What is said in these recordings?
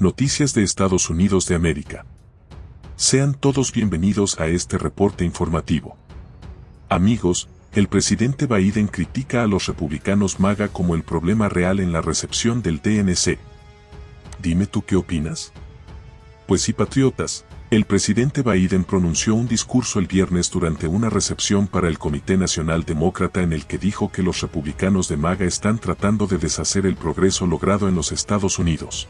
Noticias de Estados Unidos de América. Sean todos bienvenidos a este reporte informativo. Amigos, el presidente Biden critica a los republicanos MAGA como el problema real en la recepción del DNC. Dime tú qué opinas. Pues sí, patriotas, el presidente Biden pronunció un discurso el viernes durante una recepción para el Comité Nacional Demócrata en el que dijo que los republicanos de MAGA están tratando de deshacer el progreso logrado en los Estados Unidos.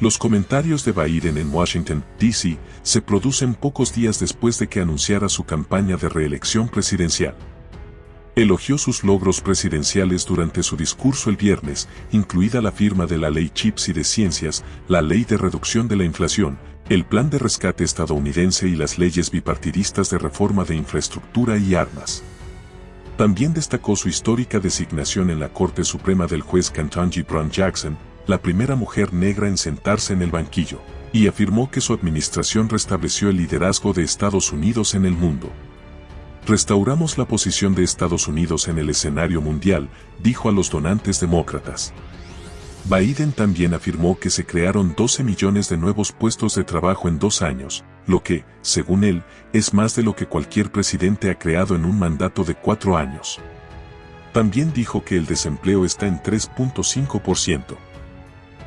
Los comentarios de Biden en Washington, D.C., se producen pocos días después de que anunciara su campaña de reelección presidencial. Elogió sus logros presidenciales durante su discurso el viernes, incluida la firma de la Ley Chips y de Ciencias, la Ley de Reducción de la Inflación, el Plan de Rescate estadounidense y las leyes bipartidistas de reforma de infraestructura y armas. También destacó su histórica designación en la Corte Suprema del juez Ketanji Brown Jackson, la primera mujer negra en sentarse en el banquillo, y afirmó que su administración restableció el liderazgo de Estados Unidos en el mundo. Restauramos la posición de Estados Unidos en el escenario mundial, dijo a los donantes demócratas. Biden también afirmó que se crearon 12 millones de nuevos puestos de trabajo en dos años, lo que, según él, es más de lo que cualquier presidente ha creado en un mandato de cuatro años. También dijo que el desempleo está en 3.5%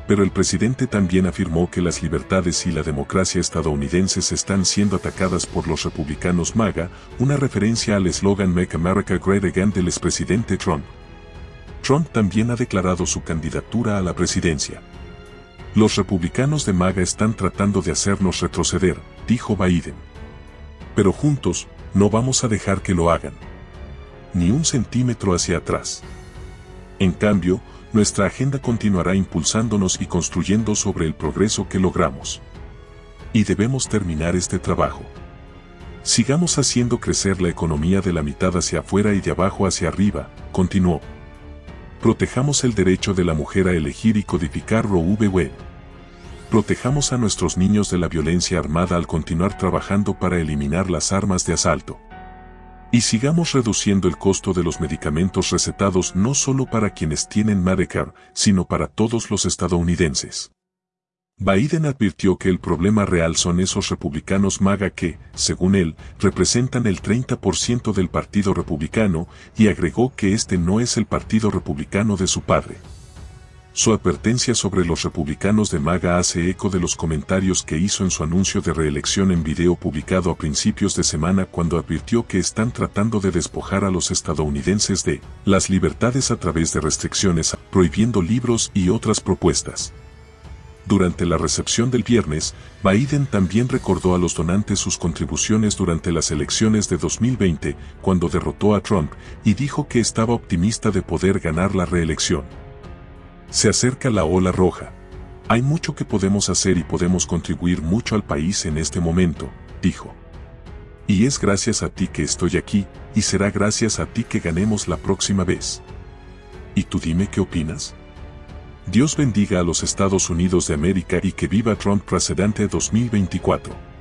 pero el presidente también afirmó que las libertades y la democracia estadounidenses están siendo atacadas por los republicanos MAGA, una referencia al eslogan Make America Great Again del expresidente Trump. Trump también ha declarado su candidatura a la presidencia. Los republicanos de MAGA están tratando de hacernos retroceder, dijo Biden. Pero juntos, no vamos a dejar que lo hagan. Ni un centímetro hacia atrás. En cambio, nuestra agenda continuará impulsándonos y construyendo sobre el progreso que logramos. Y debemos terminar este trabajo. Sigamos haciendo crecer la economía de la mitad hacia afuera y de abajo hacia arriba, continuó. Protejamos el derecho de la mujer a elegir y codificar Roe v. Wade. Protejamos a nuestros niños de la violencia armada al continuar trabajando para eliminar las armas de asalto. Y sigamos reduciendo el costo de los medicamentos recetados no solo para quienes tienen Medicare, sino para todos los estadounidenses. Biden advirtió que el problema real son esos republicanos MAGA que, según él, representan el 30% del Partido Republicano y agregó que este no es el Partido Republicano de su padre. Su advertencia sobre los republicanos de MAGA hace eco de los comentarios que hizo en su anuncio de reelección en video publicado a principios de semana cuando advirtió que están tratando de despojar a los estadounidenses de las libertades a través de restricciones, prohibiendo libros y otras propuestas. Durante la recepción del viernes, Biden también recordó a los donantes sus contribuciones durante las elecciones de 2020, cuando derrotó a Trump, y dijo que estaba optimista de poder ganar la reelección. Se acerca la ola roja. Hay mucho que podemos hacer y podemos contribuir mucho al país en este momento, dijo. Y es gracias a ti que estoy aquí, y será gracias a ti que ganemos la próxima vez. ¿Y tú dime qué opinas? Dios bendiga a los Estados Unidos de América y que viva Trump presidente 2024.